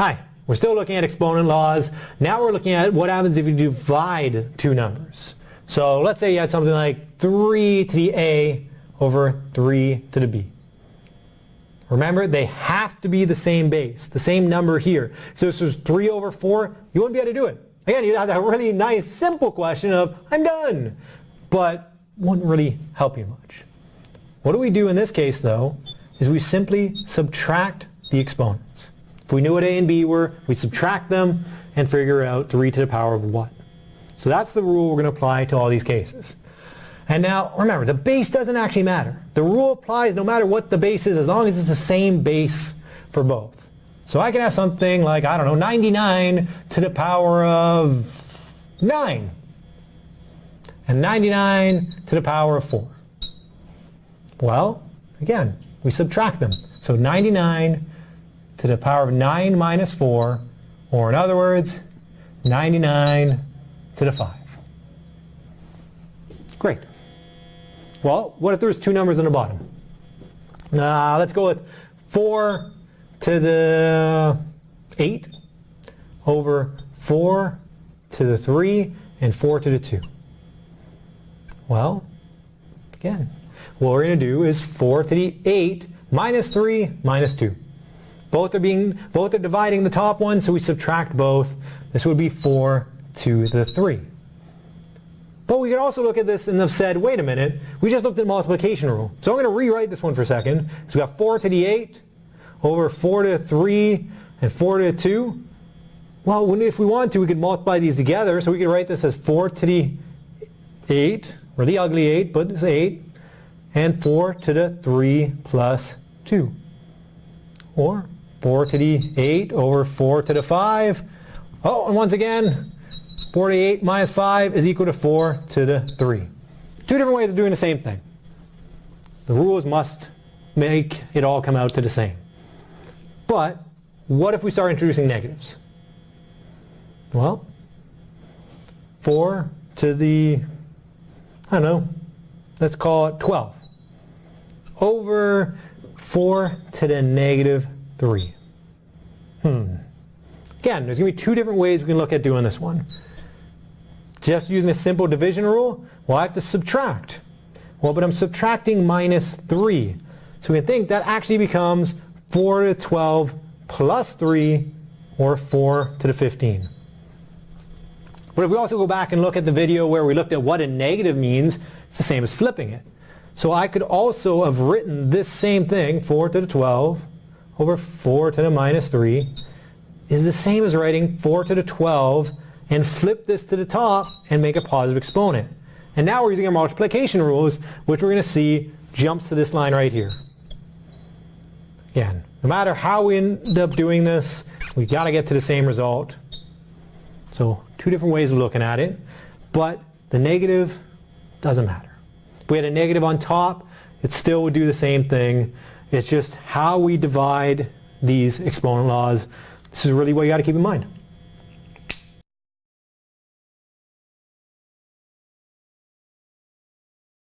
Hi, we're still looking at exponent laws. Now we're looking at what happens if you divide two numbers. So let's say you had something like 3 to the a over 3 to the b. Remember, they have to be the same base, the same number here. So this was 3 over 4, you wouldn't be able to do it. Again, you'd have that really nice, simple question of, I'm done. But wouldn't really help you much. What do we do in this case, though, is we simply subtract the exponents. If we knew what a and b were, we subtract them and figure out 3 to the power of what. So that's the rule we're going to apply to all these cases. And now, remember, the base doesn't actually matter. The rule applies no matter what the base is, as long as it's the same base for both. So I can have something like, I don't know, 99 to the power of 9. And 99 to the power of 4. Well, again, we subtract them. So 99 to the power of 9 minus 4, or in other words, 99 to the 5. Great. Well, what if there's two numbers on the bottom? Uh, let's go with 4 to the 8 over 4 to the 3 and 4 to the 2. Well, again, what we're going to do is 4 to the 8 minus 3 minus 2. Both are being both are dividing the top one, so we subtract both. This would be 4 to the 3. But we could also look at this and have said, wait a minute, we just looked at multiplication rule. So I'm going to rewrite this one for a second. So we've got 4 to the 8 over 4 to the 3 and 4 to the 2. Well, if we want to, we could multiply these together. So we could write this as 4 to the 8, or the ugly 8, but it's 8, and 4 to the 3 plus 2. Or 4 to the 8 over 4 to the 5. Oh, and once again, 48 minus 5 is equal to 4 to the 3. Two different ways of doing the same thing. The rules must make it all come out to the same. But what if we start introducing negatives? Well, 4 to the, I don't know, let's call it 12 over 4 to the negative 3. Hmm. Again, there's going to be two different ways we can look at doing this one. Just using a simple division rule, well, I have to subtract. Well, but I'm subtracting minus 3. So we can think that actually becomes 4 to the 12 plus 3, or 4 to the 15. But if we also go back and look at the video where we looked at what a negative means, it's the same as flipping it. So I could also have written this same thing, 4 to the 12 over 4 to the minus 3, is the same as writing 4 to the 12 and flip this to the top and make a positive exponent. And now we're using our multiplication rules, which we're going to see jumps to this line right here. Again, no matter how we end up doing this, we've got to get to the same result. So two different ways of looking at it, but the negative doesn't matter. If we had a negative on top, it still would do the same thing. It's just how we divide these exponent laws. This is really what you got to keep in mind.